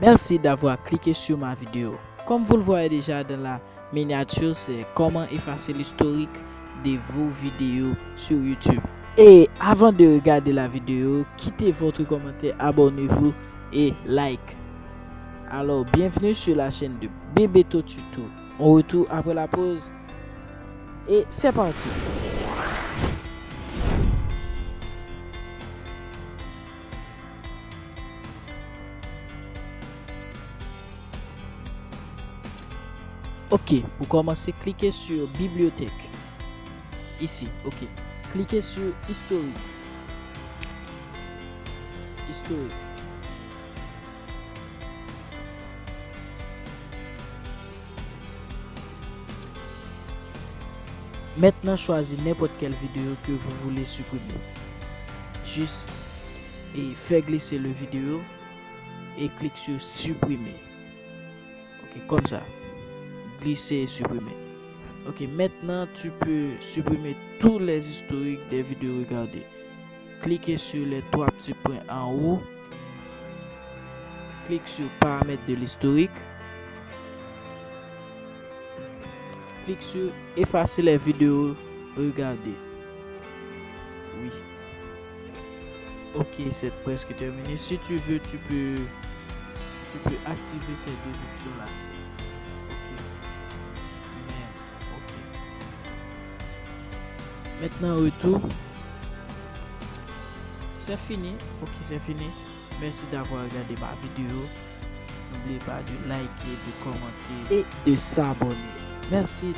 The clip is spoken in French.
Merci d'avoir cliqué sur ma vidéo. Comme vous le voyez déjà dans la miniature, c'est comment effacer l'historique de vos vidéos sur YouTube. Et avant de regarder la vidéo, quittez votre commentaire, abonnez-vous et like. Alors, bienvenue sur la chaîne de Bebeto Tuto. On retourne après la pause. Et c'est parti. Ok, pour commencer, cliquez sur Bibliothèque. Ici, ok. Cliquez sur Historique. Historique. Maintenant, choisissez n'importe quelle vidéo que vous voulez supprimer. Juste et faire glisser le vidéo et clique sur supprimer. Ok, comme ça. Glisser et supprimer. Ok, maintenant tu peux supprimer tous les historiques des vidéos regardées. Cliquez sur les trois petits points en haut. Clique sur paramètres de l'historique. Clique sur effacer les vidéos regardées. Oui. Ok, c'est presque terminé. Si tu veux, tu peux, tu peux activer ces deux options-là. Maintenant, retour. C'est fini. Ok, c'est fini. Merci d'avoir regardé ma vidéo. N'oubliez pas de liker, de commenter et de s'abonner. Merci